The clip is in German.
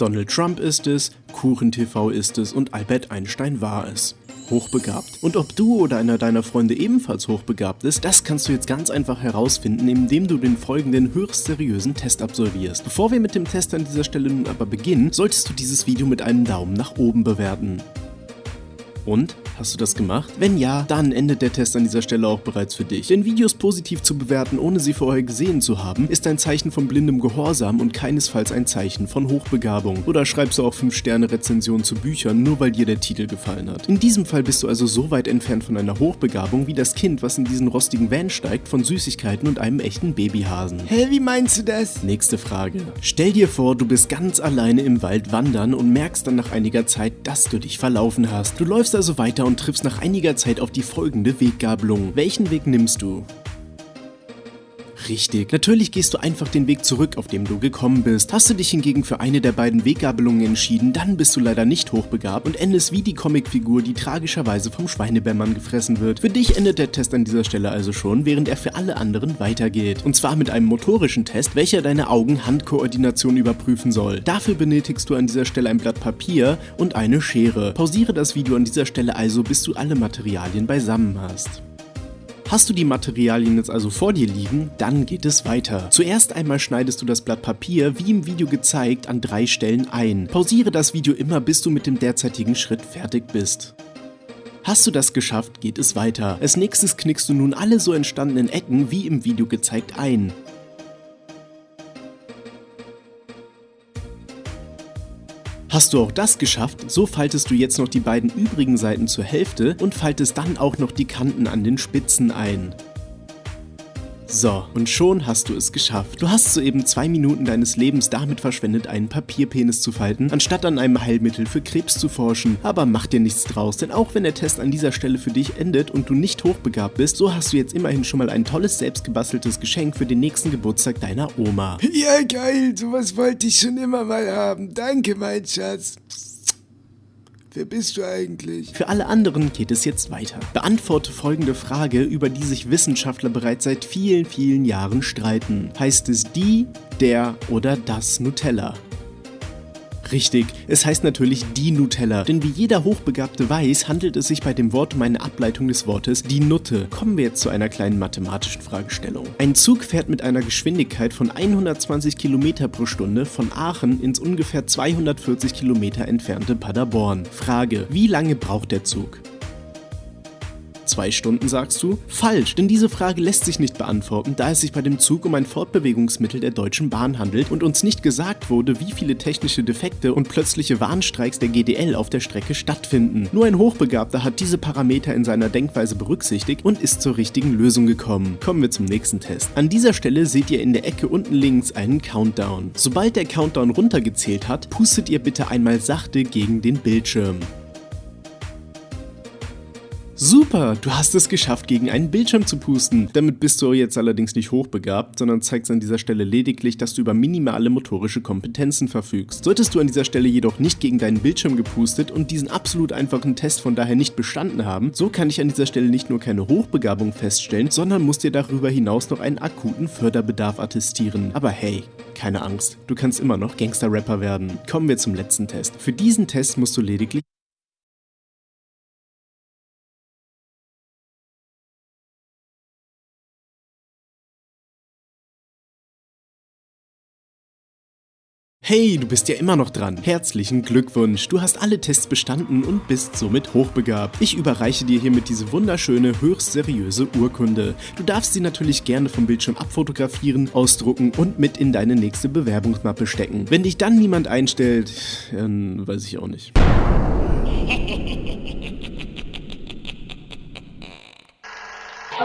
Donald Trump ist es, KuchenTV ist es und Albert Einstein war es hochbegabt. Und ob du oder einer deiner Freunde ebenfalls hochbegabt ist, das kannst du jetzt ganz einfach herausfinden, indem du den folgenden höchst seriösen Test absolvierst. Bevor wir mit dem Test an dieser Stelle nun aber beginnen, solltest du dieses Video mit einem Daumen nach oben bewerten. Und? Hast du das gemacht? Wenn ja, dann endet der Test an dieser Stelle auch bereits für dich. Denn Videos positiv zu bewerten, ohne sie vorher gesehen zu haben, ist ein Zeichen von blindem Gehorsam und keinesfalls ein Zeichen von Hochbegabung. Oder schreibst du auch 5-Sterne-Rezensionen zu Büchern, nur weil dir der Titel gefallen hat. In diesem Fall bist du also so weit entfernt von einer Hochbegabung wie das Kind, was in diesen rostigen Van steigt, von Süßigkeiten und einem echten Babyhasen. Hä, wie meinst du das? Nächste Frage. Stell dir vor, du bist ganz alleine im Wald wandern und merkst dann nach einiger Zeit, dass du dich verlaufen hast. Du läufst also weiter und triffst nach einiger Zeit auf die folgende Weggabelung. Welchen Weg nimmst du? Richtig. Natürlich gehst du einfach den Weg zurück, auf dem du gekommen bist. Hast du dich hingegen für eine der beiden Weggabelungen entschieden, dann bist du leider nicht hochbegabt und endest wie die Comicfigur, die tragischerweise vom Schweinebärmann gefressen wird. Für dich endet der Test an dieser Stelle also schon, während er für alle anderen weitergeht. Und zwar mit einem motorischen Test, welcher deine Augen-Hand-Koordination überprüfen soll. Dafür benötigst du an dieser Stelle ein Blatt Papier und eine Schere. Pausiere das Video an dieser Stelle also, bis du alle Materialien beisammen hast. Hast du die Materialien jetzt also vor dir liegen, dann geht es weiter. Zuerst einmal schneidest du das Blatt Papier, wie im Video gezeigt, an drei Stellen ein. Pausiere das Video immer, bis du mit dem derzeitigen Schritt fertig bist. Hast du das geschafft, geht es weiter. Als nächstes knickst du nun alle so entstandenen Ecken, wie im Video gezeigt, ein. Hast du auch das geschafft, so faltest du jetzt noch die beiden übrigen Seiten zur Hälfte und faltest dann auch noch die Kanten an den Spitzen ein. So, und schon hast du es geschafft. Du hast soeben zwei Minuten deines Lebens damit verschwendet, einen Papierpenis zu falten, anstatt an einem Heilmittel für Krebs zu forschen. Aber mach dir nichts draus, denn auch wenn der Test an dieser Stelle für dich endet und du nicht hochbegabt bist, so hast du jetzt immerhin schon mal ein tolles selbstgebasteltes Geschenk für den nächsten Geburtstag deiner Oma. Ja, geil, sowas wollte ich schon immer mal haben. Danke, mein Schatz. Wer bist du eigentlich? Für alle anderen geht es jetzt weiter. Beantworte folgende Frage, über die sich Wissenschaftler bereits seit vielen, vielen Jahren streiten. Heißt es die, der oder das Nutella? Richtig, es heißt natürlich die Nutella, denn wie jeder Hochbegabte weiß, handelt es sich bei dem Wort um eine Ableitung des Wortes die Nutte. Kommen wir jetzt zu einer kleinen mathematischen Fragestellung. Ein Zug fährt mit einer Geschwindigkeit von 120 km pro Stunde von Aachen ins ungefähr 240 km entfernte Paderborn. Frage, wie lange braucht der Zug? Zwei Stunden sagst du? Falsch, denn diese Frage lässt sich nicht beantworten, da es sich bei dem Zug um ein Fortbewegungsmittel der Deutschen Bahn handelt und uns nicht gesagt wurde, wie viele technische Defekte und plötzliche Warnstreiks der GDL auf der Strecke stattfinden. Nur ein Hochbegabter hat diese Parameter in seiner Denkweise berücksichtigt und ist zur richtigen Lösung gekommen. Kommen wir zum nächsten Test. An dieser Stelle seht ihr in der Ecke unten links einen Countdown. Sobald der Countdown runtergezählt hat, pustet ihr bitte einmal sachte gegen den Bildschirm. Super, du hast es geschafft, gegen einen Bildschirm zu pusten. Damit bist du jetzt allerdings nicht hochbegabt, sondern zeigst an dieser Stelle lediglich, dass du über minimale motorische Kompetenzen verfügst. Solltest du an dieser Stelle jedoch nicht gegen deinen Bildschirm gepustet und diesen absolut einfachen Test von daher nicht bestanden haben, so kann ich an dieser Stelle nicht nur keine Hochbegabung feststellen, sondern muss dir darüber hinaus noch einen akuten Förderbedarf attestieren. Aber hey, keine Angst, du kannst immer noch Gangster-Rapper werden. Kommen wir zum letzten Test. Für diesen Test musst du lediglich Hey, du bist ja immer noch dran. Herzlichen Glückwunsch, du hast alle Tests bestanden und bist somit hochbegabt. Ich überreiche dir hiermit diese wunderschöne, höchst seriöse Urkunde. Du darfst sie natürlich gerne vom Bildschirm abfotografieren, ausdrucken und mit in deine nächste Bewerbungsmappe stecken. Wenn dich dann niemand einstellt, dann weiß ich auch nicht.